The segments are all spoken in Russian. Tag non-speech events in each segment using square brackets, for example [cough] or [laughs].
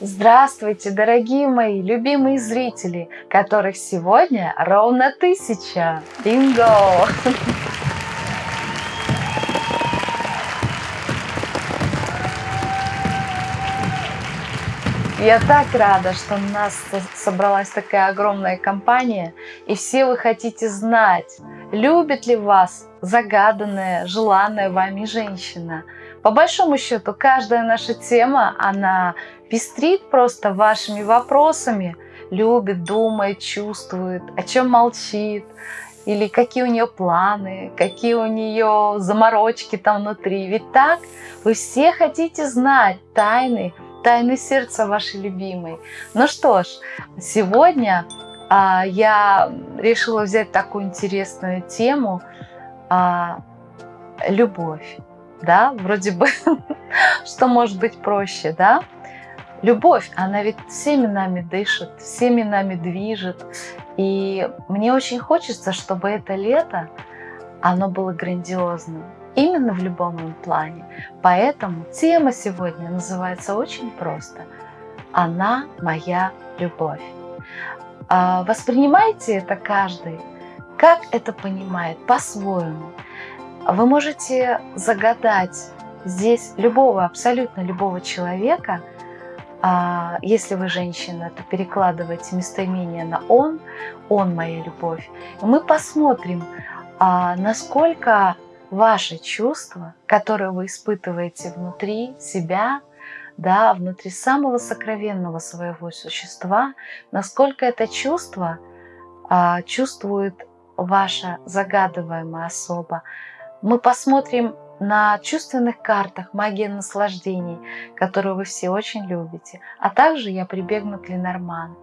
Здравствуйте, дорогие мои любимые зрители, которых сегодня ровно тысяча. Бинго! Я так рада, что у нас собралась такая огромная компания, и все вы хотите знать, любит ли вас загаданная, желанная вами женщина. По большому счету, каждая наша тема, она пестрит просто вашими вопросами, любит, думает, чувствует, о чем молчит, или какие у нее планы, какие у нее заморочки там внутри. Ведь так вы все хотите знать тайны, тайны сердца вашей любимой. Ну что ж, сегодня а, я решила взять такую интересную тему а, любовь. Да, вроде бы, [laughs] что может быть проще, да? Любовь, она ведь всеми нами дышит, всеми нами движет. И мне очень хочется, чтобы это лето, оно было грандиозным. Именно в любом плане. Поэтому тема сегодня называется очень просто. Она моя любовь. А, воспринимайте это каждый, как это понимает, по-своему. Вы можете загадать здесь любого, абсолютно любого человека – а если вы женщина, то перекладывайте местоимение на «он», «он моя любовь». Мы посмотрим, а, насколько ваши чувства, которые вы испытываете внутри себя, да, внутри самого сокровенного своего существа, насколько это чувство а, чувствует ваша загадываемая особа. Мы посмотрим на чувственных картах «Магия наслаждений», которую вы все очень любите. А также я прибегну к Ленорман.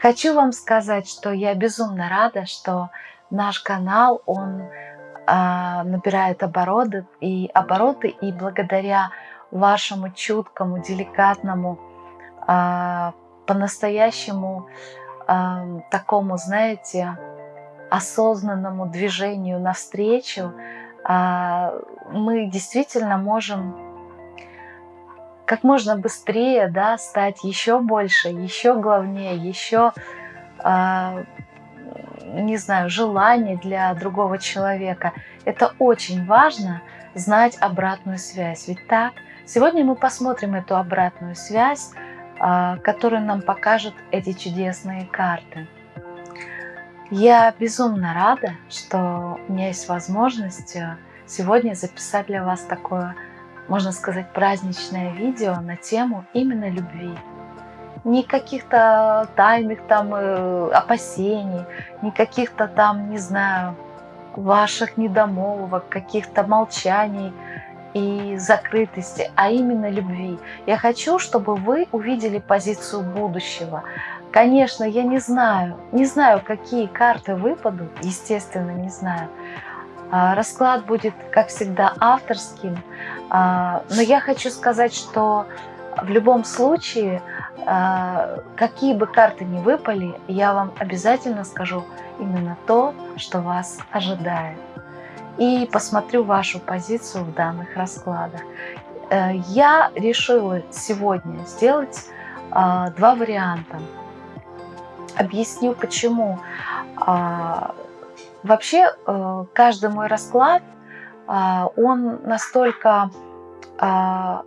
Хочу вам сказать, что я безумно рада, что наш канал, он а, набирает обороты и, обороты, и благодаря вашему чуткому, деликатному, а, по-настоящему а, такому, знаете, осознанному движению навстречу, а, мы действительно можем как можно быстрее да, стать еще больше, еще главнее, еще, а, не знаю, желание для другого человека. Это очень важно знать обратную связь. Ведь так, сегодня мы посмотрим эту обратную связь, а, которую нам покажут эти чудесные карты. Я безумно рада, что у меня есть возможность э, сегодня записать для вас такое, можно сказать, праздничное видео на тему именно любви. Ни каких-то тайных там э, опасений, ни каких-то там, не знаю, ваших недомолвок, каких-то молчаний и закрытости, а именно любви. Я хочу, чтобы вы увидели позицию будущего, Конечно, я не знаю, не знаю, какие карты выпадут, естественно, не знаю. А, расклад будет, как всегда, авторским, а, но я хочу сказать, что в любом случае, а, какие бы карты ни выпали, я вам обязательно скажу именно то, что вас ожидает. И посмотрю вашу позицию в данных раскладах. Э, я решила сегодня сделать два варианта. Объясню почему. А, вообще э, каждый мой расклад, а, он настолько, а,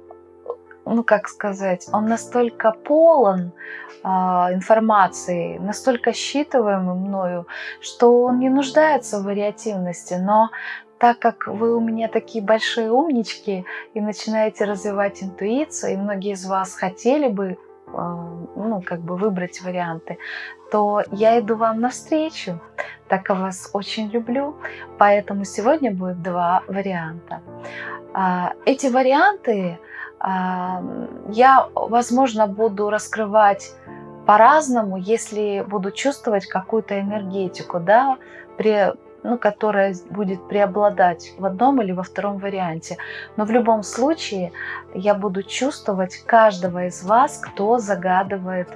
ну как сказать, он настолько полон информации, настолько считываемый мною, что он не нуждается в вариативности, но так как вы у меня такие большие умнички и начинаете развивать интуицию, и многие из вас хотели бы ну, как бы выбрать варианты, то я иду вам навстречу, так как вас очень люблю, поэтому сегодня будет два варианта. А, эти варианты я, возможно, буду раскрывать по-разному, если буду чувствовать какую-то энергетику, да, при ну, которая будет преобладать в одном или во втором варианте. Но в любом случае я буду чувствовать каждого из вас, кто загадывает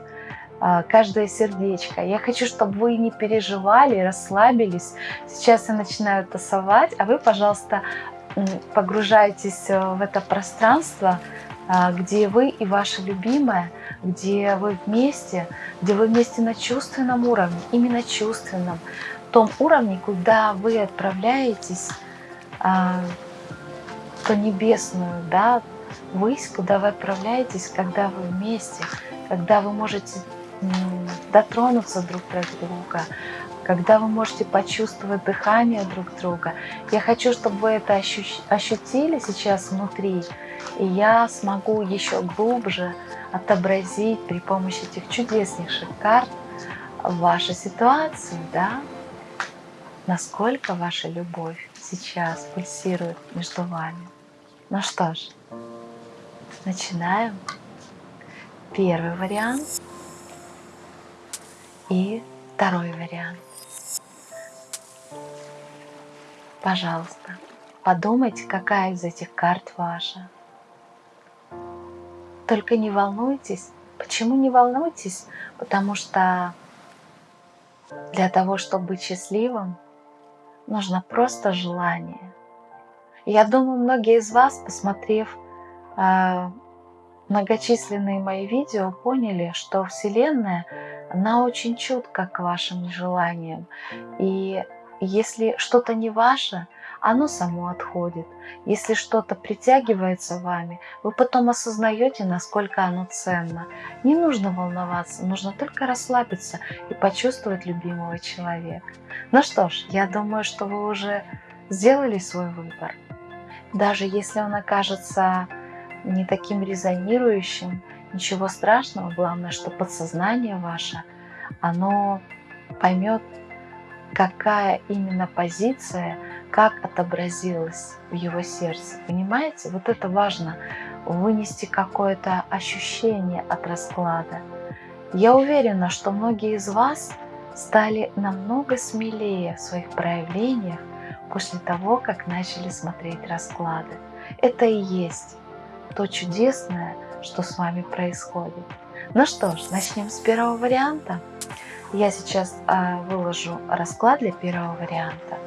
а, каждое сердечко. Я хочу, чтобы вы не переживали, расслабились. Сейчас я начинаю тасовать, а вы, пожалуйста, погружаетесь э, в это пространство, а, где вы и ваша любимая, где вы вместе, где вы вместе на чувственном уровне, именно чувственном, том уровне, куда вы отправляетесь а, в небесную, да, высь, куда вы отправляетесь, когда вы вместе, когда вы можете дотронуться друг до друга, когда вы можете почувствовать дыхание друг друга. Я хочу, чтобы вы это ощутили сейчас внутри, и я смогу еще глубже отобразить при помощи этих чудеснейших карт вашу ситуацию, да, насколько ваша любовь сейчас пульсирует между вами. Ну что ж, начинаем. Первый вариант и второй вариант. Пожалуйста, подумайте, какая из этих карт ваша. Только не волнуйтесь. Почему не волнуйтесь? Потому что для того, чтобы быть счастливым, нужно просто желание. Я думаю, многие из вас, посмотрев э, многочисленные мои видео, поняли, что Вселенная, она очень чутка к вашим желаниям. И если что-то не ваше, оно само отходит. Если что-то притягивается вами, вы потом осознаете, насколько оно ценно. Не нужно волноваться, нужно только расслабиться и почувствовать любимого человека. Ну что ж, я думаю, что вы уже сделали свой выбор. Даже если он окажется не таким резонирующим, ничего страшного, главное, что подсознание ваше, оно поймет какая именно позиция, как отобразилась в его сердце. Понимаете? Вот это важно, вынести какое-то ощущение от расклада. Я уверена, что многие из вас стали намного смелее в своих проявлениях после того, как начали смотреть расклады. Это и есть то чудесное, что с вами происходит. Ну что ж, начнем с первого варианта. Я сейчас а, выложу расклад для первого варианта.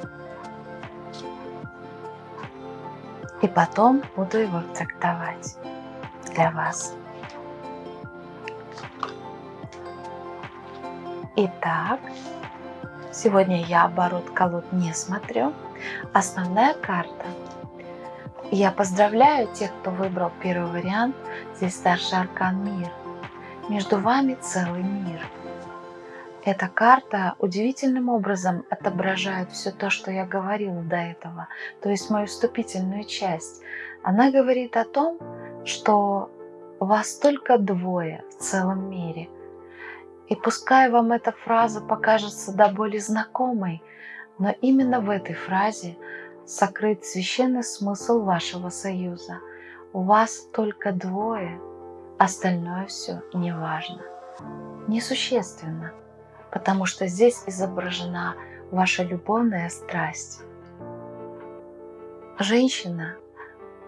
И потом буду его трактовать для вас. Итак, сегодня я оборот колод не смотрю. Основная карта. Я поздравляю тех, кто выбрал первый вариант. Здесь старший аркан мир. Между вами целый мир – эта карта удивительным образом отображает все то, что я говорила до этого, то есть мою вступительную часть. Она говорит о том, что вас только двое в целом мире. И пускай вам эта фраза покажется до боли знакомой, но именно в этой фразе сокрыт священный смысл вашего союза. У вас только двое, остальное все неважно, несущественно потому что здесь изображена ваша любовная страсть. Женщина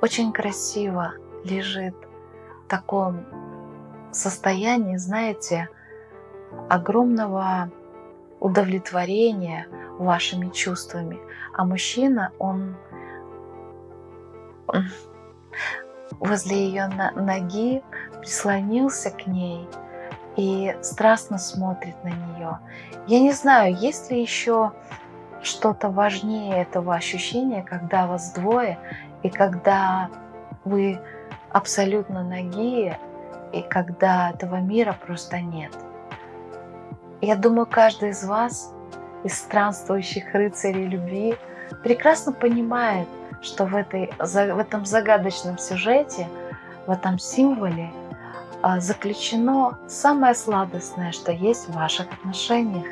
очень красиво лежит в таком состоянии, знаете, огромного удовлетворения вашими чувствами. А мужчина, он, возле ее ноги прислонился к ней – и страстно смотрит на нее. Я не знаю, есть ли еще что-то важнее этого ощущения, когда вас двое, и когда вы абсолютно ноги, и когда этого мира просто нет. Я думаю, каждый из вас, из странствующих рыцарей любви, прекрасно понимает, что в, этой, в этом загадочном сюжете, в этом символе – заключено самое сладостное, что есть в ваших отношениях.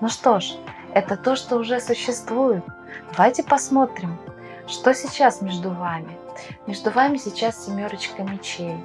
Ну что ж, это то, что уже существует. Давайте посмотрим, что сейчас между вами. Между вами сейчас семерочка мечей.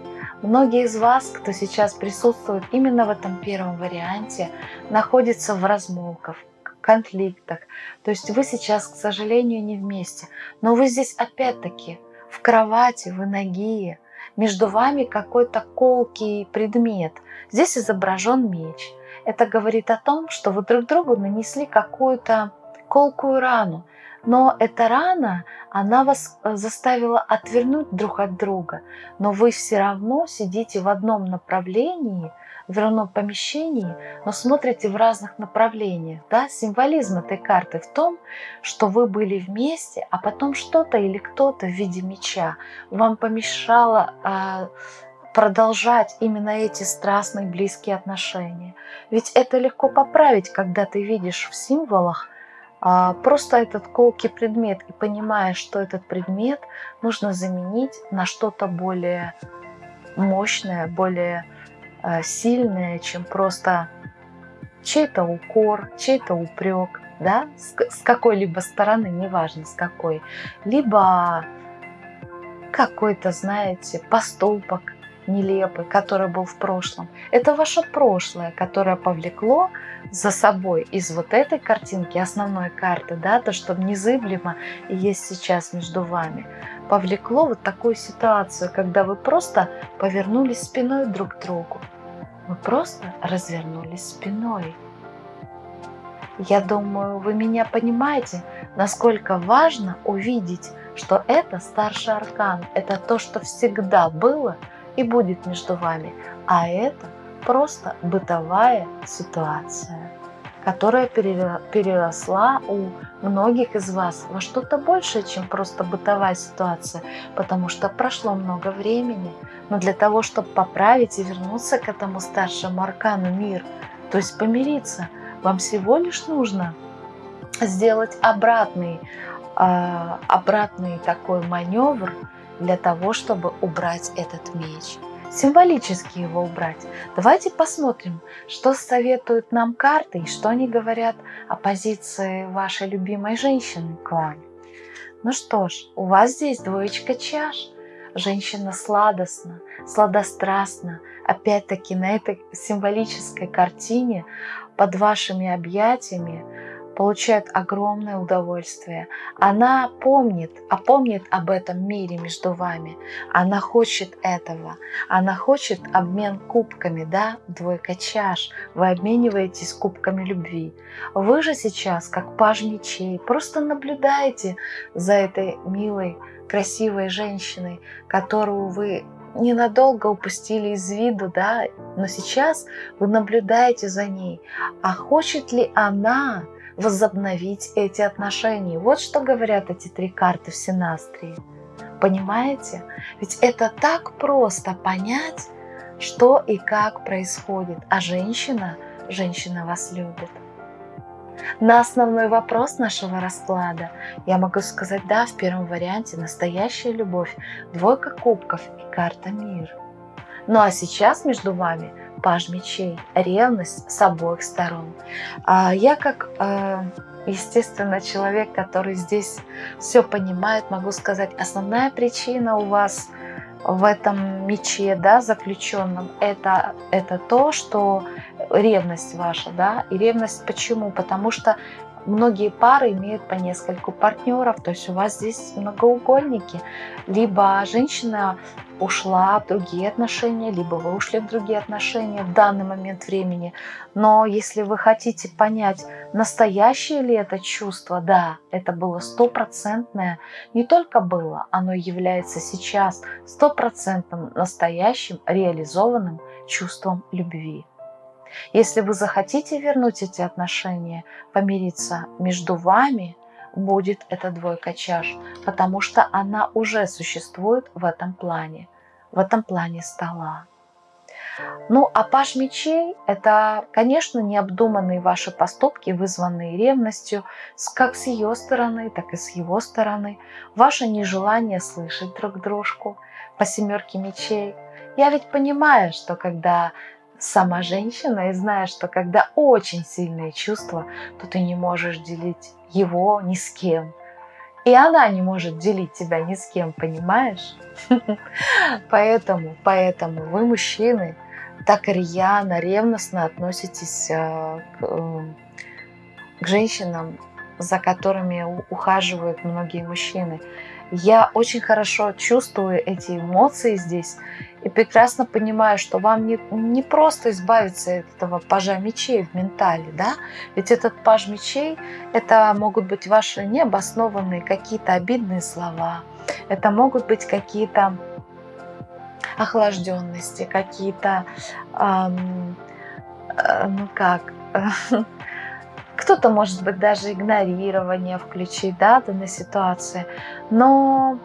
Многие из вас, кто сейчас присутствует именно в этом первом варианте, находятся в размолках, конфликтах. То есть вы сейчас, к сожалению, не вместе. Но вы здесь опять-таки в кровати, вы ноги, между вами какой-то колкий предмет. Здесь изображен меч. Это говорит о том, что вы друг другу нанесли какую-то колкую рану. Но эта рана, она вас э, заставила отвернуть друг от друга, но вы все равно сидите в одном направлении, в одном помещении, но смотрите в разных направлениях. Да? Символизм этой карты в том, что вы были вместе, а потом что-то или кто-то в виде меча вам помешало э, продолжать именно эти страстные близкие отношения. Ведь это легко поправить, когда ты видишь в символах а, просто этот колкий предмет и понимаешь, что этот предмет нужно заменить на что-то более мощное, более а, сильное, чем просто чей-то укор, чей-то упрек, да, с, с какой-либо стороны, неважно с какой, либо какой-то, знаете, поступок, нелепый, который был в прошлом. Это ваше прошлое, которое повлекло за собой из вот этой картинки, основной карты, да, то, что незыблемо есть сейчас между вами, повлекло вот такую ситуацию, когда вы просто повернулись спиной друг к другу. Вы просто развернулись спиной. Я думаю, вы меня понимаете, насколько важно увидеть, что это старший аркан, это то, что всегда было – и будет между вами, а это просто бытовая ситуация, которая переросла у многих из вас во что-то большее, чем просто бытовая ситуация, потому что прошло много времени. Но для того, чтобы поправить и вернуться к этому старшему аркану мир, то есть помириться, вам всего лишь нужно сделать обратный, э, обратный такой маневр, для того, чтобы убрать этот меч. Символически его убрать. Давайте посмотрим, что советуют нам карты и что они говорят о позиции вашей любимой женщины к вам. Ну что ж, у вас здесь двоечка чаш. Женщина сладостна, сладострастна. Опять-таки на этой символической картине под вашими объятиями получает огромное удовольствие. Она помнит, а помнит об этом мире между вами. Она хочет этого. Она хочет обмен кубками, да, двойка чаш. Вы обмениваетесь кубками любви. Вы же сейчас, как паж мечей, просто наблюдаете за этой милой, красивой женщиной, которую вы ненадолго упустили из виду, да, но сейчас вы наблюдаете за ней. А хочет ли она возобновить эти отношения. Вот что говорят эти три карты в Синастрии. Понимаете? Ведь это так просто понять, что и как происходит. А женщина, женщина вас любит. На основной вопрос нашего расклада я могу сказать, да, в первом варианте настоящая любовь, двойка кубков и карта мир. Ну а сейчас между вами паж мечей, ревность с обоих сторон. А я как, э, естественно, человек, который здесь все понимает, могу сказать, основная причина у вас в этом мече, да, заключенном, это, это то, что ревность ваша, да, и ревность почему? Потому что многие пары имеют по нескольку партнеров, то есть у вас здесь многоугольники. Либо женщина ушла в другие отношения, либо вы ушли в другие отношения в данный момент времени. Но если вы хотите понять, настоящее ли это чувство, да, это было стопроцентное, не только было, оно является сейчас стопроцентным настоящим реализованным чувством любви. Если вы захотите вернуть эти отношения, помириться между вами, будет эта двойка чаш, потому что она уже существует в этом плане, в этом плане стола. Ну, а паш мечей – это, конечно, необдуманные ваши поступки, вызванные ревностью, как с ее стороны, так и с его стороны. Ваше нежелание слышать друг дружку по семерке мечей. Я ведь понимаю, что когда сама женщина и знаешь, что когда очень сильные чувства, то ты не можешь делить его ни с кем. И она не может делить тебя ни с кем, понимаешь? [laughs] Поэтому, поэтому вы, мужчины, так рьяно, ревностно относитесь э, к, э, к женщинам, за которыми ухаживают многие мужчины. Я очень хорошо чувствую эти эмоции здесь и прекрасно понимаю, что вам не, не просто избавиться от этого пажа мечей в ментале, да? Ведь этот паж мечей, это могут быть ваши необоснованные какие-то обидные слова, это могут быть какие-то охлажденности, какие-то, эм, э, ну как, [laughs] кто-то, может быть, даже игнорирование включить, да, данной ситуации. Но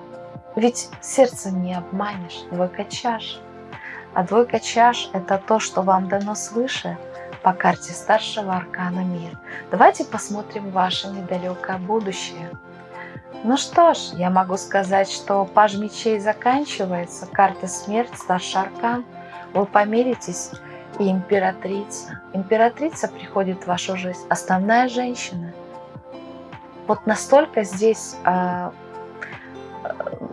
ведь сердце не обманешь, двойка чаш. А двойка чаш – это то, что вам дано свыше по карте старшего аркана мир. Давайте посмотрим ваше недалекое будущее. Ну что ж, я могу сказать, что паж мечей заканчивается, карта смерть, старший аркан. Вы помиритесь и императрица. Императрица приходит в вашу жизнь, основная женщина. Вот настолько здесь, а,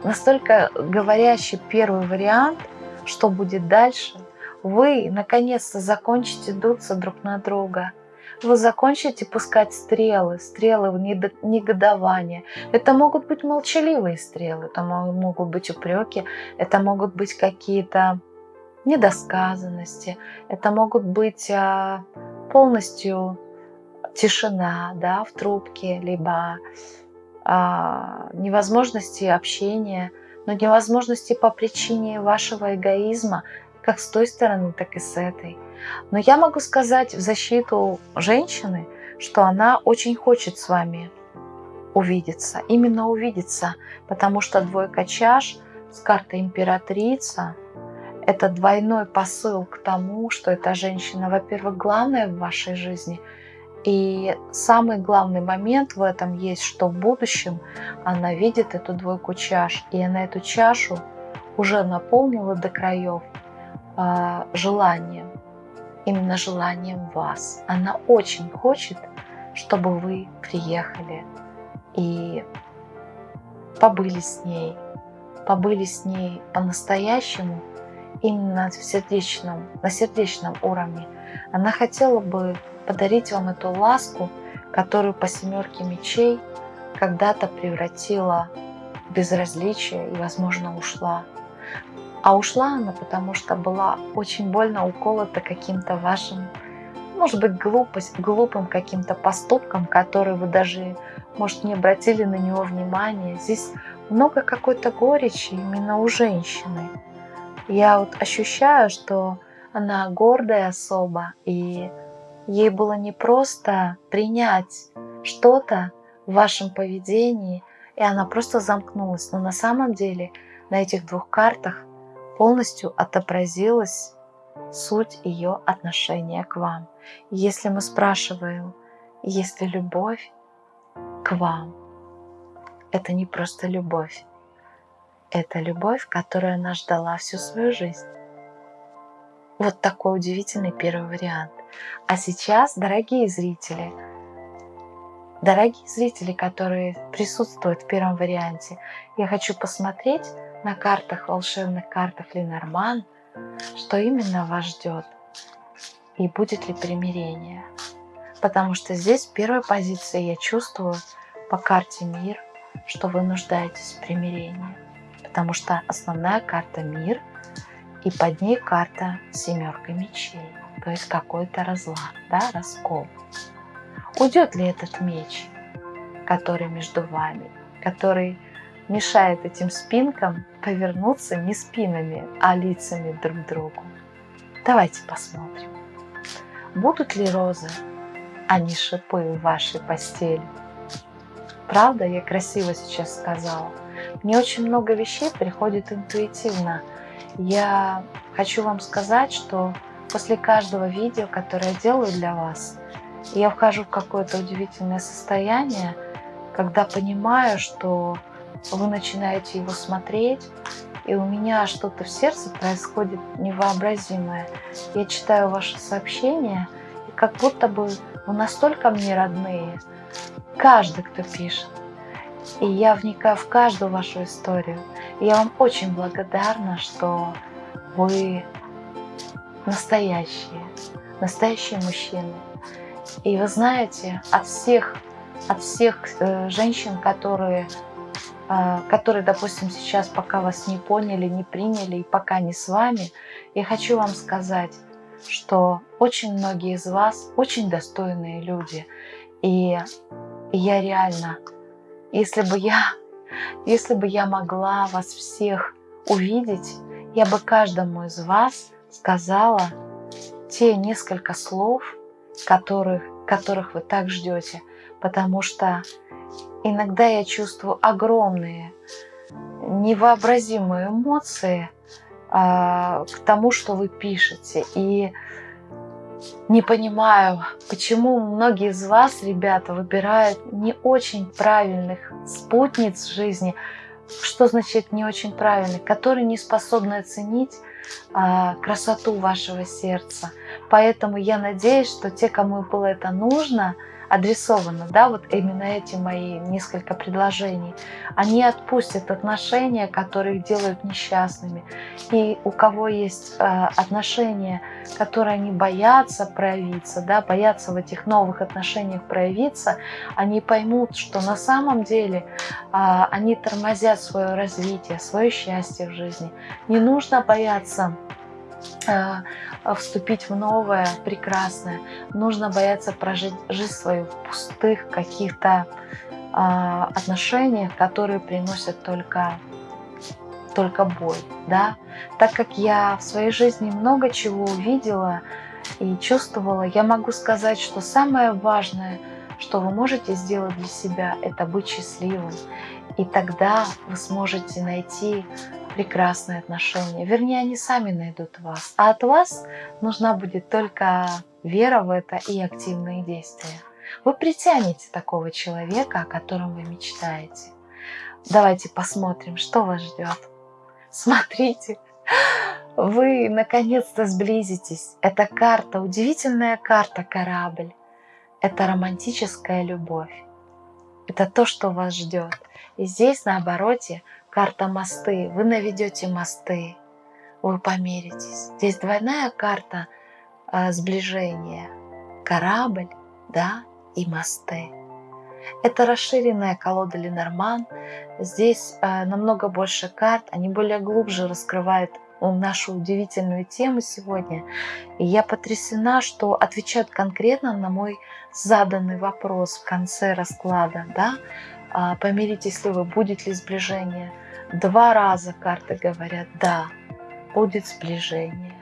настолько говорящий первый вариант, что будет дальше. Вы наконец-то закончите дуться друг на друга. Вы закончите пускать стрелы, стрелы в негодование. Это могут быть молчаливые стрелы, это могут быть упреки, это могут быть какие-то недосказанности, это могут быть а, полностью тишина да, в трубке, либо а, невозможности общения, но невозможности по причине вашего эгоизма, как с той стороны, так и с этой. Но я могу сказать в защиту женщины, что она очень хочет с вами увидеться, именно увидеться, потому что двойка чаш с картой императрица – это двойной посыл к тому, что эта женщина, во-первых, главная в вашей жизни, и самый главный момент в этом есть, что в будущем она видит эту двойку чаш, и она эту чашу уже наполнила до краев э, желанием, именно желанием вас. Она очень хочет, чтобы вы приехали и побыли с ней, побыли с ней по-настоящему, именно в сердечном, на сердечном уровне. Она хотела бы подарить вам эту ласку, которую по семерке мечей когда-то превратила в безразличие и, возможно, ушла. А ушла она, потому что была очень больно уколота каким-то вашим, может быть, глупость, глупым каким-то поступком, который вы даже, может, не обратили на него внимания. Здесь много какой-то горечи именно у женщины я вот ощущаю, что она гордая особа, и ей было не просто принять что-то в вашем поведении, и она просто замкнулась. Но на самом деле на этих двух картах полностью отобразилась суть ее отношения к вам. Если мы спрашиваем, есть ли любовь к вам, это не просто любовь, это любовь, которую она ждала всю свою жизнь. Вот такой удивительный первый вариант. А сейчас, дорогие зрители, дорогие зрители, которые присутствуют в первом варианте, я хочу посмотреть на картах, волшебных картах Ленорман, что именно вас ждет и будет ли примирение. Потому что здесь в первой позиции я чувствую по карте мир, что вы нуждаетесь в примирении потому что основная карта мир, и под ней карта семерка мечей, то есть какой-то разлад, да, раскол. Уйдет ли этот меч, который между вами, который мешает этим спинкам повернуться не спинами, а лицами друг к другу? Давайте посмотрим. Будут ли розы, а не шипы в вашей постели? Правда, я красиво сейчас сказала? Мне очень много вещей приходит интуитивно. Я хочу вам сказать, что после каждого видео, которое я делаю для вас, я вхожу в какое-то удивительное состояние, когда понимаю, что вы начинаете его смотреть, и у меня что-то в сердце происходит невообразимое. Я читаю ваши сообщения, и как будто бы вы настолько мне родные. Каждый, кто пишет. И я вникаю в каждую вашу историю. И я вам очень благодарна, что вы настоящие, настоящие мужчины. И вы знаете, от всех, от всех э, женщин, которые а, которые, допустим, сейчас пока вас не поняли, не приняли и пока не с вами, я хочу вам сказать, что очень многие из вас очень достойные люди. И я реально, если бы я, если бы я могла вас всех увидеть, я бы каждому из вас сказала те несколько слов, которых, которых вы так ждете, потому что иногда я чувствую огромные, невообразимые эмоции а, к тому, что вы пишете. И не понимаю, почему многие из вас, ребята, выбирают не очень правильных спутниц жизни. Что значит не очень правильных? Которые не способны оценить а, красоту вашего сердца. Поэтому я надеюсь, что те, кому было это нужно, адресовано, да, вот именно эти мои несколько предложений, они отпустят отношения, которые их делают несчастными. И у кого есть э, отношения, которые они боятся проявиться, да, боятся в этих новых отношениях проявиться, они поймут, что на самом деле э, они тормозят свое развитие, свое счастье в жизни. Не нужно бояться вступить в новое, прекрасное. Нужно бояться прожить жизнь свою в пустых каких-то а, отношениях, которые приносят только, только боль. Да? Так как я в своей жизни много чего увидела и чувствовала, я могу сказать, что самое важное, что вы можете сделать для себя, это быть счастливым. И тогда вы сможете найти прекрасные отношения. Вернее, они сами найдут вас. А от вас нужна будет только вера в это и активные действия. Вы притянете такого человека, о котором вы мечтаете. Давайте посмотрим, что вас ждет. Смотрите, вы наконец-то сблизитесь. Это карта, удивительная карта корабль. Это романтическая любовь. Это то, что вас ждет. И здесь на обороте карта мосты. Вы наведете мосты, вы помиритесь. Здесь двойная карта э, сближения. Корабль, да, и мосты. Это расширенная колода Ленорман. Здесь э, намного больше карт, они более глубже раскрывают нашу удивительную тему сегодня. И я потрясена, что отвечают конкретно на мой заданный вопрос в конце расклада. Да? А, помиритесь ли вы, будет ли сближение – Два раза карты говорят, да, будет сближение.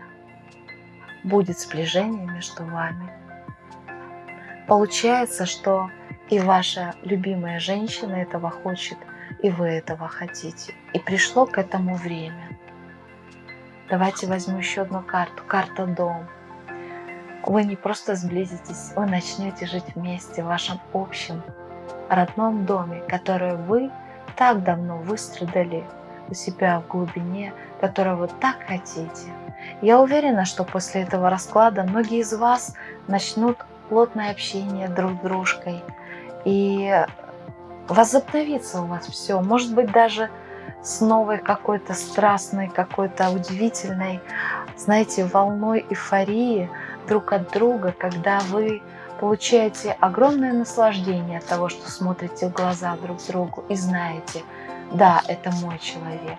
Будет сближение между вами. Получается, что и ваша любимая женщина этого хочет, и вы этого хотите. И пришло к этому время. Давайте возьму еще одну карту. Карта «Дом». Вы не просто сблизитесь, вы начнете жить вместе в вашем общем родном доме, который вы так давно выстрадали у себя в глубине, которого вы так хотите. Я уверена, что после этого расклада многие из вас начнут плотное общение друг с дружкой. И возобновится у вас все. Может быть, даже с новой какой-то страстной, какой-то удивительной, знаете, волной эйфории друг от друга, когда вы получаете огромное наслаждение от того, что смотрите в глаза друг другу и знаете, да, это мой человек.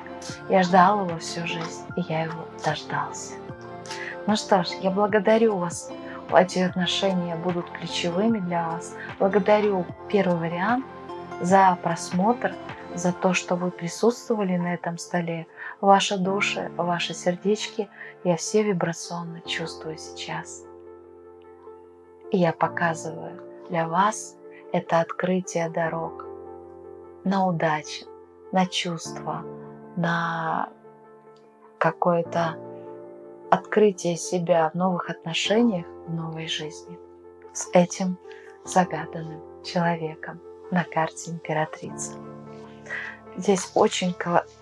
Я ждал его всю жизнь, и я его дождался. Ну что ж, я благодарю вас. Эти отношения будут ключевыми для вас. Благодарю первый вариант за просмотр, за то, что вы присутствовали на этом столе. Ваши души, ваши сердечки я все вибрационно чувствую сейчас. И я показываю для вас это открытие дорог на удачу, на чувства, на какое-то открытие себя в новых отношениях, в новой жизни с этим загаданным человеком на карте императрицы. Здесь очень,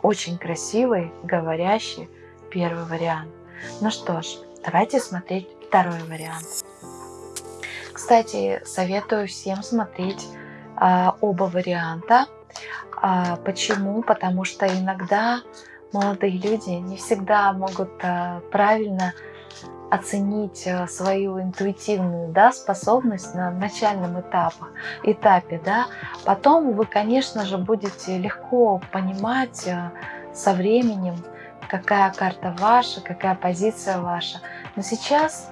очень красивый, говорящий первый вариант. Ну что ж, давайте смотреть второй вариант. Кстати, советую всем смотреть а, оба варианта. А, почему? Потому что иногда молодые люди не всегда могут а, правильно оценить а, свою интуитивную да, способность на начальном этапе, этапе да, Потом вы, конечно же, будете легко понимать э, со временем, какая карта ваша, какая позиция ваша. Но сейчас, а,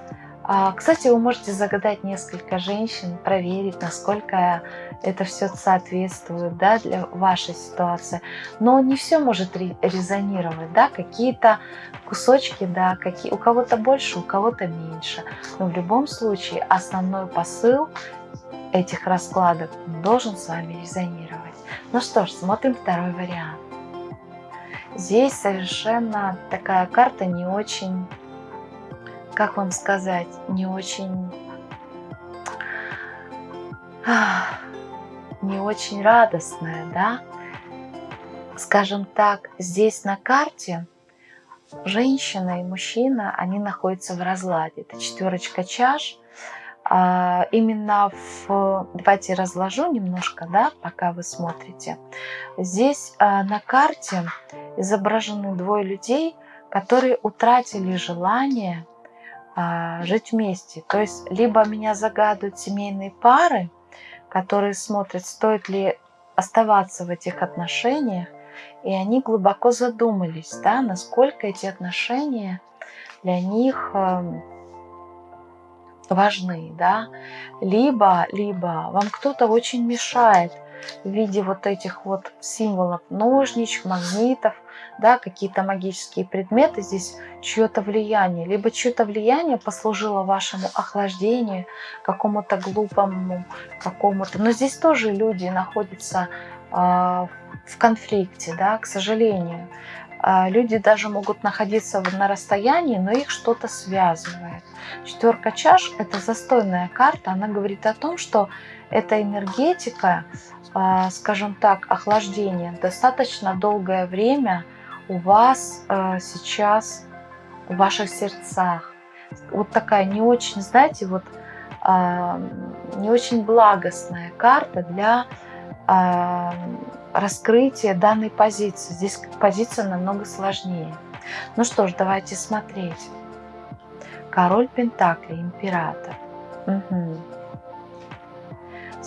кстати, вы можете загадать несколько женщин, проверить, насколько это все соответствует да, для вашей ситуации. Но не все может резонировать, да, какие-то кусочки, да, какие, у кого-то больше, у кого-то меньше. Но в любом случае основной посыл этих раскладов должен с вами резонировать. Ну что ж, смотрим второй вариант. Здесь совершенно такая карта не очень, как вам сказать, не очень, не очень радостная, да? Скажем так, здесь на карте женщина и мужчина, они находятся в разладе. Это четверочка чаш. А, именно в... Давайте разложу немножко, да, пока вы смотрите. Здесь а, на карте изображены двое людей, которые утратили желание жить вместе. То есть либо меня загадывают семейные пары, которые смотрят, стоит ли оставаться в этих отношениях, и они глубоко задумались, да, насколько эти отношения для них эм, важны, да, либо, либо вам кто-то очень мешает в виде вот этих вот символов ножничек, магнитов, да, какие-то магические предметы, здесь чье-то влияние, либо чье-то влияние послужило вашему охлаждению, какому-то глупому, какому-то, но здесь тоже люди находятся э, в конфликте, да, к сожалению. Э, люди даже могут находиться на расстоянии, но их что-то связывает. Четверка чаш – это застойная карта, она говорит о том, что эта энергетика, а, скажем так, охлаждение достаточно долгое время у вас а, сейчас в ваших сердцах. Вот такая не очень, знаете, вот а, не очень благостная карта для раскрытия данной позиции. Здесь позиция намного сложнее. Ну что ж, давайте смотреть. Король Пентакли, император. Угу.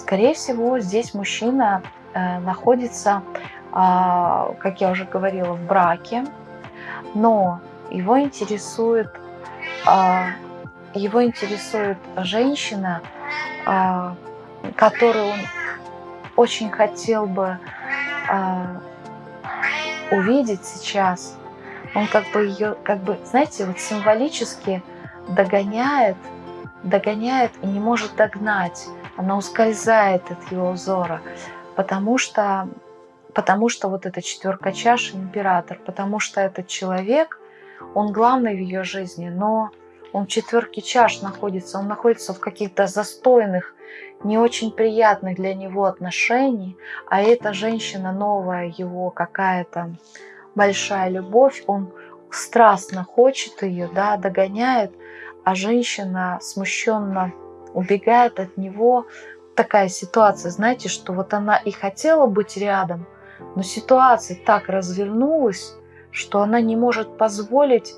Скорее всего, здесь мужчина э, находится, э, как я уже говорила, в браке, но его интересует, э, его интересует женщина, э, которую он очень хотел бы увидеть сейчас. Он как бы ее, как бы, знаете, вот символически догоняет, догоняет и не может догнать. Она ускользает от его взора, потому что, потому что вот эта четверка чаш император, потому что этот человек, он главный в ее жизни, но он в четверке чаш находится, он находится в каких-то застойных, не очень приятных для него отношений, а эта женщина новая, его какая-то большая любовь, он страстно хочет ее, да, догоняет, а женщина смущенно убегает от него. Такая ситуация, знаете, что вот она и хотела быть рядом, но ситуация так развернулась, что она не может позволить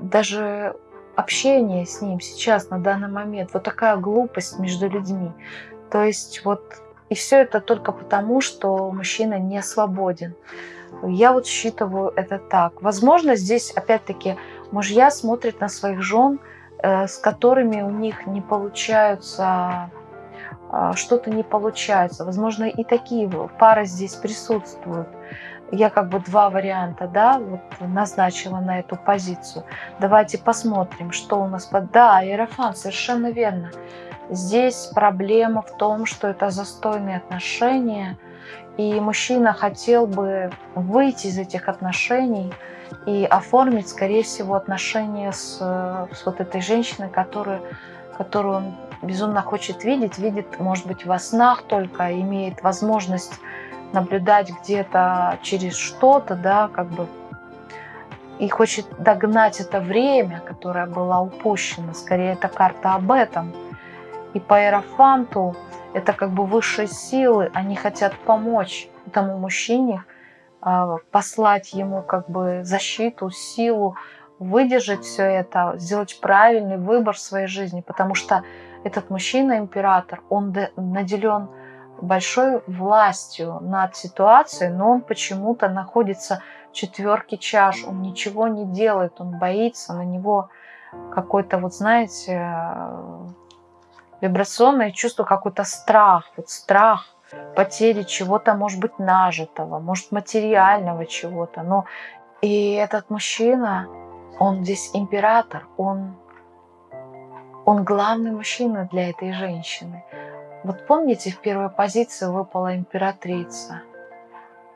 даже общение с ним сейчас, на данный момент. Вот такая глупость между людьми. То есть вот и все это только потому, что мужчина не свободен. Я вот считываю это так. Возможно, здесь опять-таки мужья смотрят на своих жен – с которыми у них не получаются, а, что-то не получается. Возможно, и такие пары здесь присутствуют. Я как бы два варианта, да, вот назначила на эту позицию. Давайте посмотрим, что у нас под... Да, Иерофан, совершенно верно. Здесь проблема в том, что это застойные отношения, и мужчина хотел бы выйти из этих отношений, и оформить, скорее всего, отношения с, с вот этой женщиной, которую, которую он безумно хочет видеть, видит, может быть, во снах только, имеет возможность наблюдать где-то через что-то, да, как бы, и хочет догнать это время, которое было упущено. Скорее, это карта об этом. И по Иерофанту это как бы высшие силы, они хотят помочь этому мужчине – а, послать ему как бы защиту, силу, выдержать все это, сделать правильный выбор в своей жизни, потому что этот мужчина, император, он наделен большой властью над ситуацией, но он почему-то находится в четверке чаш, он ничего не делает, он боится, на него какой-то, вот знаете, вибрационное чувство, какой-то страх, вот страх потери чего-то, может быть, нажитого, может, материального чего-то. Но и этот мужчина, он здесь император, он, он главный мужчина для этой женщины. Вот помните, в первой позиции выпала императрица.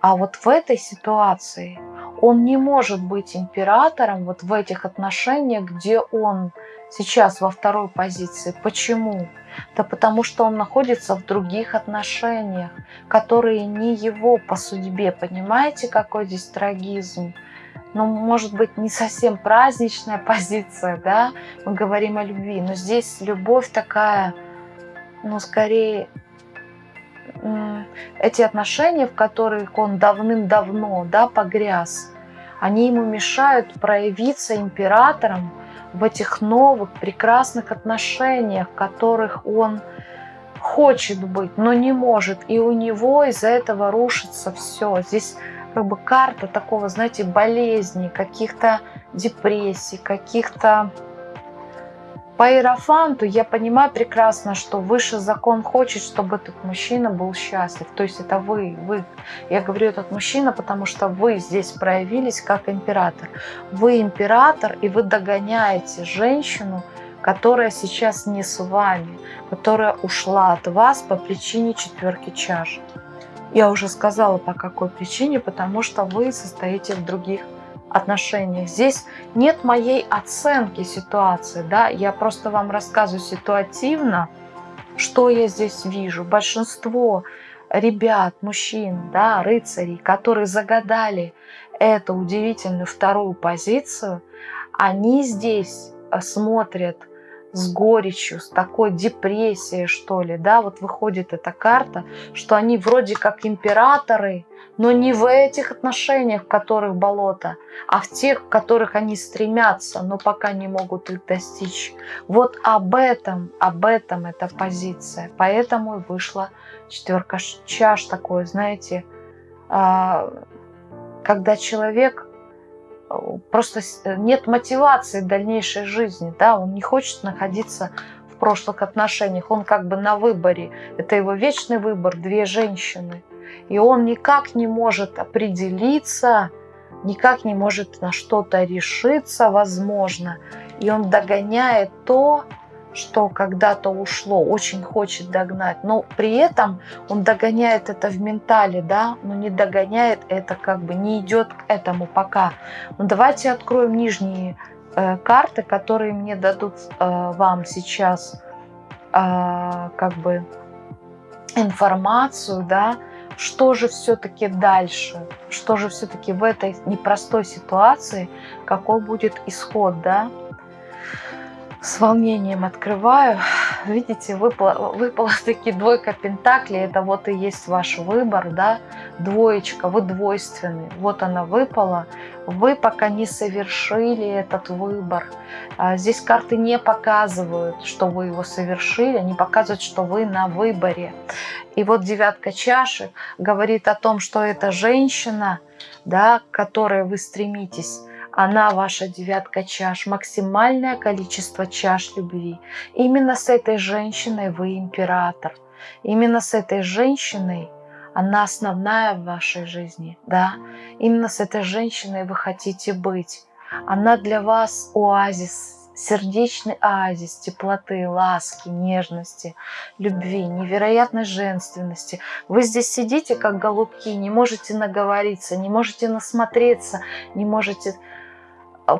А вот в этой ситуации он не может быть императором вот в этих отношениях, где он сейчас во второй позиции. Почему? Да потому что он находится в других отношениях, которые не его по судьбе. Понимаете, какой здесь трагизм? Ну, может быть, не совсем праздничная [laughs] позиция, да? Мы говорим о любви, но здесь любовь такая, ну, скорее, эти отношения, в которых он давным-давно, да, погряз, они ему мешают проявиться императором в этих новых прекрасных отношениях, в которых он хочет быть, но не может. И у него из-за этого рушится все. Здесь как бы карта такого, знаете, болезней, каких-то депрессий, каких-то по иерофанту я понимаю прекрасно, что высший закон хочет, чтобы этот мужчина был счастлив. То есть это вы, вы. Я говорю этот мужчина, потому что вы здесь проявились как император. Вы император, и вы догоняете женщину, которая сейчас не с вами, которая ушла от вас по причине четверки чаш. Я уже сказала, по какой причине, потому что вы состоите в других отношениях. Здесь нет моей оценки ситуации, да, я просто вам рассказываю ситуативно, что я здесь вижу. Большинство ребят, мужчин, да, рыцарей, которые загадали эту удивительную вторую позицию, они здесь э, смотрят с горечью, с такой депрессией, что ли, да, вот выходит эта карта, что они вроде как императоры, но не в этих отношениях, в которых болото, а в тех, в которых они стремятся, но пока не могут их достичь. Вот об этом, об этом эта позиция. Поэтому и вышла четверка чаш такое, знаете, а, когда человек просто нет мотивации дальнейшей жизни, да, он не хочет находиться в прошлых отношениях, он как бы на выборе, это его вечный выбор, две женщины, и он никак не может определиться, никак не может на что-то решиться, возможно, и он догоняет то, что когда-то ушло, очень хочет догнать, но при этом он догоняет это в ментале, да, но не догоняет это, как бы не идет к этому пока. Но давайте откроем нижние э, карты, которые мне дадут э, вам сейчас э, как бы информацию, да, что же все-таки дальше, что же все-таки в этой непростой ситуации, какой будет исход, да с волнением открываю. Видите, выпала, выпала [laughs] таки двойка пентаклей. Это вот и есть ваш выбор, да, двоечка, вы двойственны. Вот она выпала. Вы пока не совершили этот выбор. А здесь карты не показывают, что вы его совершили, они показывают, что вы на выборе. И вот девятка чаши говорит о том, что эта женщина, да, к которой вы стремитесь, она ваша девятка чаш, максимальное количество чаш любви. Именно с этой женщиной вы император. Именно с этой женщиной она основная в вашей жизни, да? Именно с этой женщиной вы хотите быть. Она для вас оазис, сердечный оазис теплоты, ласки, нежности, любви, невероятной женственности. Вы здесь сидите, как голубки, не можете наговориться, не можете насмотреться, не можете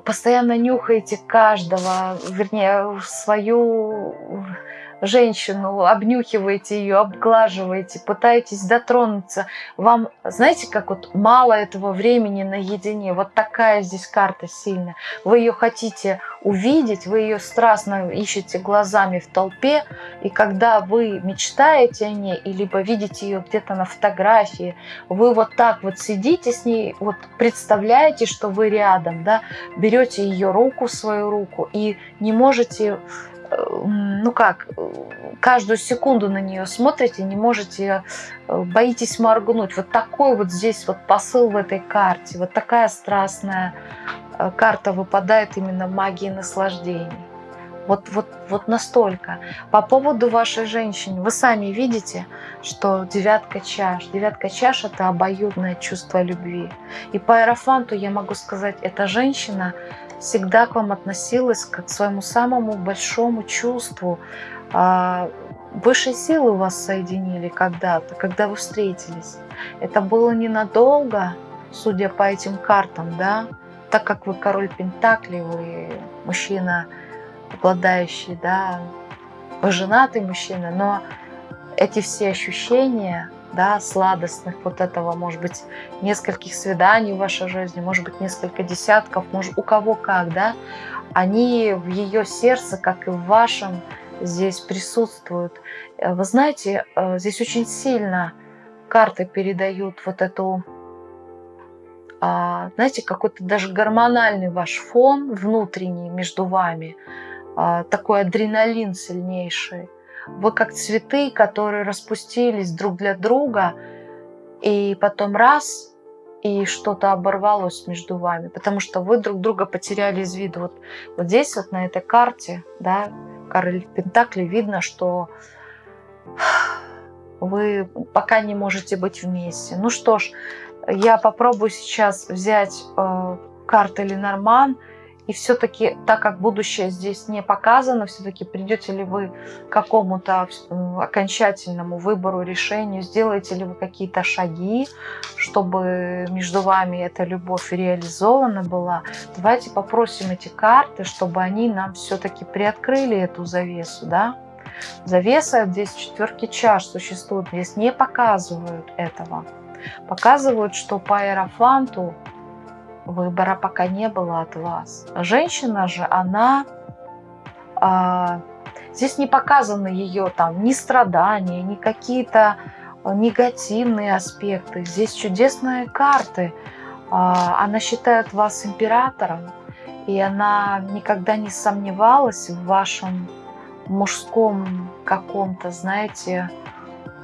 постоянно нюхаете каждого, вернее, свою женщину, обнюхиваете ее, обглаживаете, пытаетесь дотронуться. Вам, знаете, как вот мало этого времени наедине. Вот такая здесь карта сильная. Вы ее хотите увидеть, вы ее страстно ищете глазами в толпе, и когда вы мечтаете о ней, и либо видите ее где-то на фотографии, вы вот так вот сидите с ней, вот представляете, что вы рядом, да, берете ее руку свою руку и не можете ну как, каждую секунду на нее смотрите, не можете, э, боитесь моргнуть. Вот такой вот здесь вот посыл в этой карте, вот такая страстная э, карта выпадает именно магии наслаждений. Вот, вот, вот настолько. По поводу вашей женщины, вы сами видите, что девятка чаш. Девятка чаш – это обоюдное чувство любви. И по аэрофанту я могу сказать, эта женщина всегда к вам относилась как к своему самому большому чувству. А, высшие силы вас соединили когда-то, когда вы встретились. Это было ненадолго, судя по этим картам, да, так как вы король Пентакли, вы мужчина, обладающий, да, вы женатый мужчина, но эти все ощущения, да, сладостных, вот этого, может быть, нескольких свиданий в вашей жизни, может быть, несколько десятков, может, у кого как, да, они в ее сердце, как и в вашем, здесь присутствуют. Э, вы знаете, э, здесь очень сильно карты передают вот эту, а, знаете, какой-то даже гормональный ваш фон внутренний между вами, а, такой адреналин сильнейший вы как цветы, которые распустились друг для друга, и потом раз, и что-то оборвалось между вами, потому что вы друг друга потеряли из виду. Вот, вот здесь вот на этой карте, да, король Пентакли, видно, что вы пока не можете быть вместе. Ну что ж, я попробую сейчас взять э, карты Ленорман и все-таки, так как будущее здесь не показано, все-таки придете ли вы к какому-то окончательному выбору, решению, сделаете ли вы какие-то шаги, чтобы между вами эта любовь реализована была. Давайте попросим эти карты, чтобы они нам все-таки приоткрыли эту завесу, да? Завеса здесь четверки чаш существует, здесь не показывают этого. Показывают, что по аэрофанту Выбора пока не было от вас. Женщина же, она... А, здесь не показаны ее там ни страдания, ни какие-то негативные аспекты. Здесь чудесные карты. А, она считает вас императором, и она никогда не сомневалась в вашем мужском каком-то, знаете,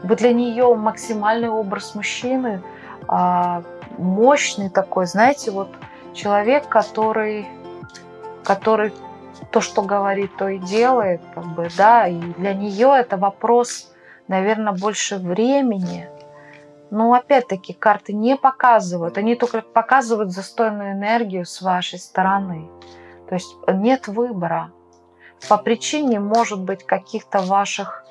вы для нее максимальный образ мужчины, а, мощный такой, знаете, вот человек, который, который то, что говорит, то и делает, как бы, да, и для нее это вопрос, наверное, больше времени. Но опять-таки карты не показывают, они только показывают застойную энергию с вашей стороны. То есть нет выбора. По причине, может быть, каких-то ваших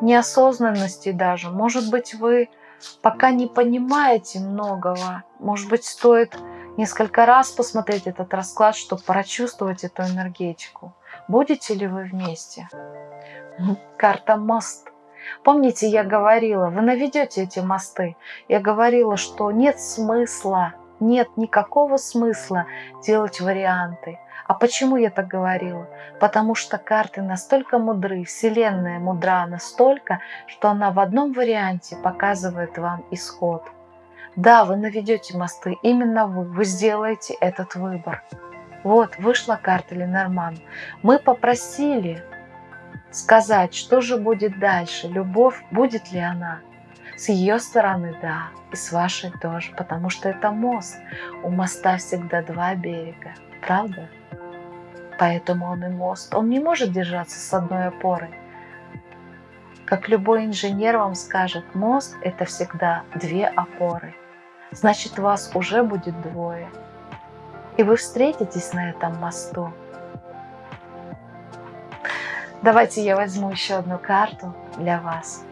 неосознанностей даже. Может быть, вы пока не понимаете многого. Может быть, стоит несколько раз посмотреть этот расклад, чтобы прочувствовать эту энергетику. Будете ли вы вместе? Карта мост. Помните, я говорила, вы наведете эти мосты. Я говорила, что нет смысла, нет никакого смысла делать варианты. А почему я так говорила? Потому что карты настолько мудры, Вселенная мудра настолько, что она в одном варианте показывает вам исход. Да, вы наведете мосты, именно вы, вы сделаете этот выбор. Вот, вышла карта Ленорман. Мы попросили сказать, что же будет дальше, любовь, будет ли она. С ее стороны, да, и с вашей тоже, потому что это мост. У моста всегда два берега, правда? Поэтому он и мост. Он не может держаться с одной опорой. Как любой инженер вам скажет, мост – это всегда две опоры. Значит, вас уже будет двое. И вы встретитесь на этом мосту. Давайте я возьму еще одну карту для вас.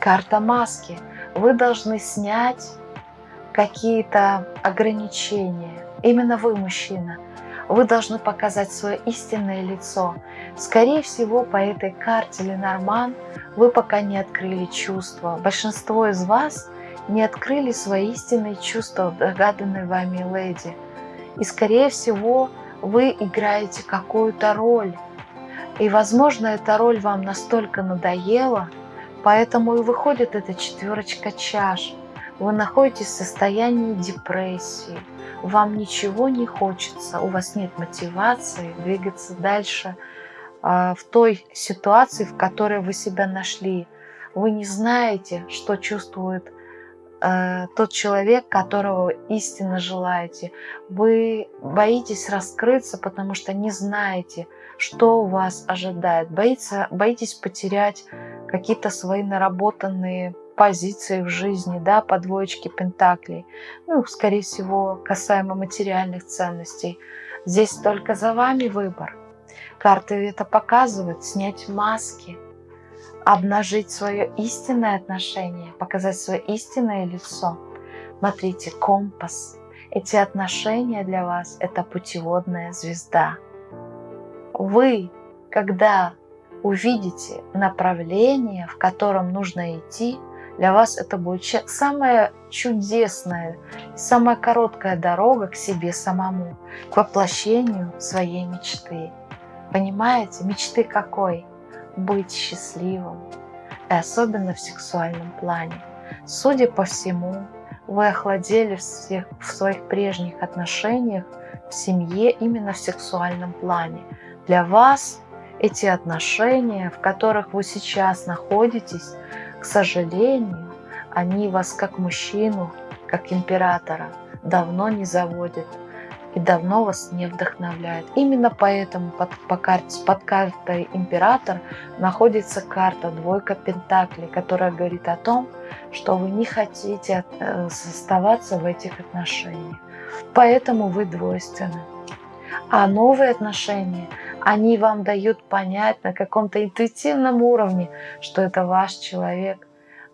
Карта маски. Вы должны снять какие-то ограничения. Именно вы, мужчина – вы должны показать свое истинное лицо. Скорее всего, по этой карте Ленорман вы пока не открыли чувства. Большинство из вас не открыли свои истинные чувства в догаданной вами леди. И, скорее всего, вы играете какую-то роль. И, возможно, эта роль вам настолько надоела, поэтому и выходит эта четверочка чаш. Вы находитесь в состоянии депрессии, вам ничего не хочется, у вас нет мотивации двигаться дальше а, в той ситуации, в которой вы себя нашли. Вы не знаете, что чувствует э, тот человек, которого истинно желаете. Вы боитесь раскрыться, потому что не знаете, что вас ожидает. Боится, боитесь потерять какие-то свои наработанные позиции в жизни, да, по двоечке пентаклей. Ну, скорее всего, касаемо материальных ценностей. Здесь только за вами выбор. Карты это показывают. Снять маски, обнажить свое истинное отношение, показать свое истинное лицо. Смотрите, компас. Эти отношения для вас – это путеводная звезда. Вы, когда увидите направление, в котором нужно идти, для вас это будет самая чудесная, самая короткая дорога к себе самому, к воплощению своей мечты. Понимаете, мечты какой? Быть счастливым, и особенно в сексуальном плане. Судя по всему, вы охладели в, всех, в своих прежних отношениях в семье именно в сексуальном плане. Для вас эти отношения, в которых вы сейчас находитесь, к сожалению, они вас как мужчину, как императора давно не заводят и давно вас не вдохновляют. Именно поэтому под, по карте, под картой император находится карта двойка пентаклей, которая говорит о том, что вы не хотите э, оставаться в этих отношениях. Поэтому вы двойственны. А новые отношения, они вам дают понять на каком-то интуитивном уровне, что это ваш человек.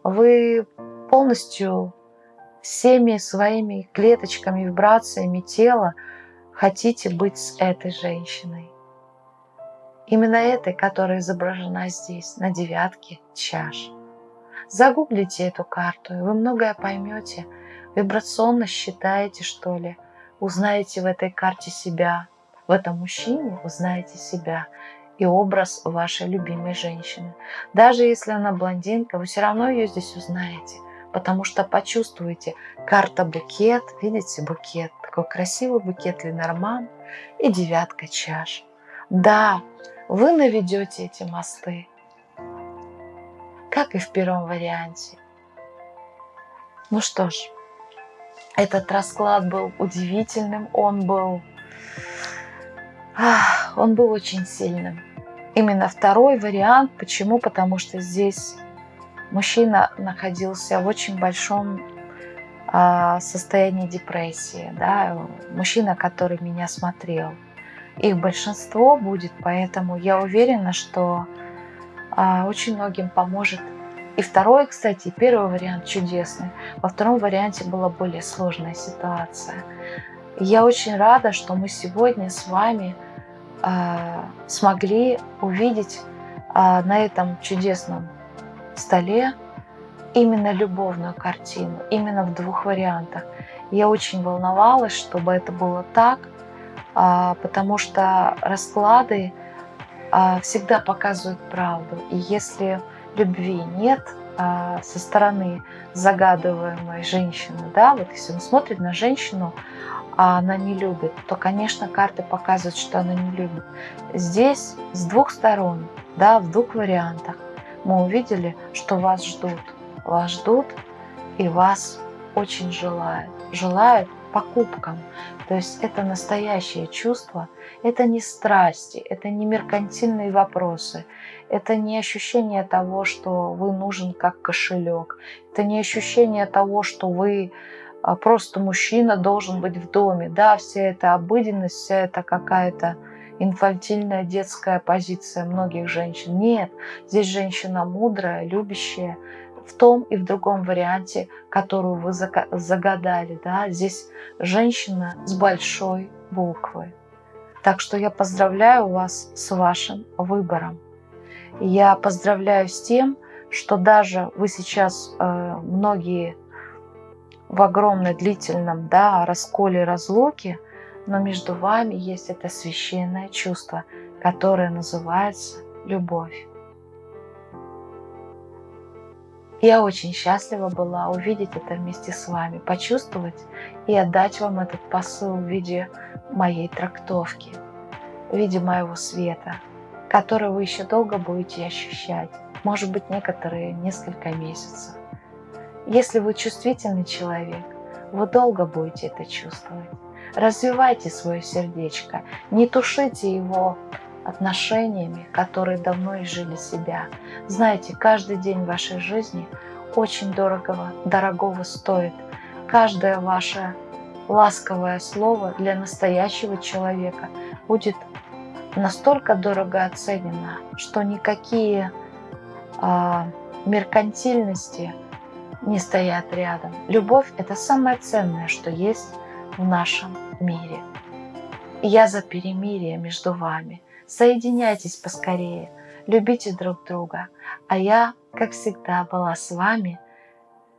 Вы полностью всеми своими клеточками, вибрациями тела хотите быть с этой женщиной. Именно этой, которая изображена здесь, на девятке чаш. Загуглите эту карту, и вы многое поймете. Вибрационно считаете, что ли, узнаете в этой карте себя, в этом мужчине узнаете себя и образ вашей любимой женщины. Даже если она блондинка, вы все равно ее здесь узнаете, потому что почувствуете карта букет, видите букет, такой красивый букет Ленорман и девятка чаш. Да, вы наведете эти мосты, как и в первом варианте. Ну что ж, этот расклад был удивительным, он был он был очень сильным. Именно второй вариант. Почему? Потому что здесь мужчина находился в очень большом а, состоянии депрессии. Да? Мужчина, который меня смотрел. Их большинство будет, поэтому я уверена, что а, очень многим поможет. И второй, кстати, первый вариант чудесный. Во втором варианте была более сложная ситуация. Я очень рада, что мы сегодня с вами смогли увидеть а, на этом чудесном столе именно любовную картину, именно в двух вариантах. Я очень волновалась, чтобы это было так, а, потому что расклады всегда показывают правду. И если любви нет со стороны загадываемой женщины, да, вот если он смотрит на женщину, а она не любит, то, конечно, карты показывают, что она не любит. Здесь с двух сторон, да, в двух вариантах мы увидели, что вас ждут. Вас ждут и вас очень желают. Желают покупкам. То есть это настоящее чувство, это не страсти, это не меркантильные вопросы, это не ощущение того, что вы нужен как кошелек, это не ощущение того, что вы просто мужчина должен быть в доме. Да, вся эта обыденность, вся эта какая-то инфантильная детская позиция многих женщин. Нет, здесь женщина мудрая, любящая, в том и в другом варианте, которую вы загадали. Да? Здесь женщина с большой буквы. Так что я поздравляю вас с вашим выбором. Я поздравляю с тем, что даже вы сейчас, э, многие в огромно длительном да, расколе разлуки, но между вами есть это священное чувство, которое называется любовь. Я очень счастлива была увидеть это вместе с вами, почувствовать и отдать вам этот посыл в виде моей трактовки, в виде моего света, который вы еще долго будете ощущать. Может быть, некоторые несколько месяцев. Если вы чувствительный человек, вы долго будете это чувствовать. Развивайте свое сердечко, не тушите его отношениями, которые давно изжили себя. Знаете, каждый день вашей жизни очень дорогого, дорогого стоит. Каждое ваше ласковое слово для настоящего человека будет настолько дорого оценено, что никакие а, меркантильности не стоят рядом. Любовь – это самое ценное, что есть в нашем мире. я за перемирие между вами. Соединяйтесь поскорее, любите друг друга. А я, как всегда, была с вами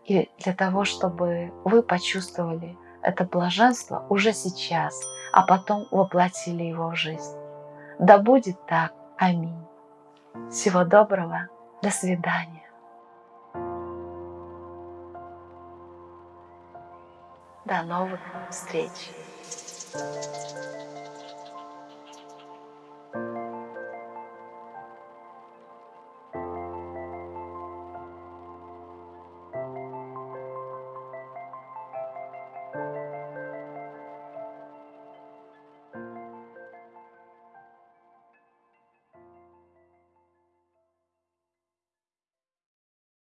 и для того, чтобы вы почувствовали это блаженство уже сейчас, а потом воплотили его в жизнь. Да будет так. Аминь. Всего доброго. До свидания. До новых встреч.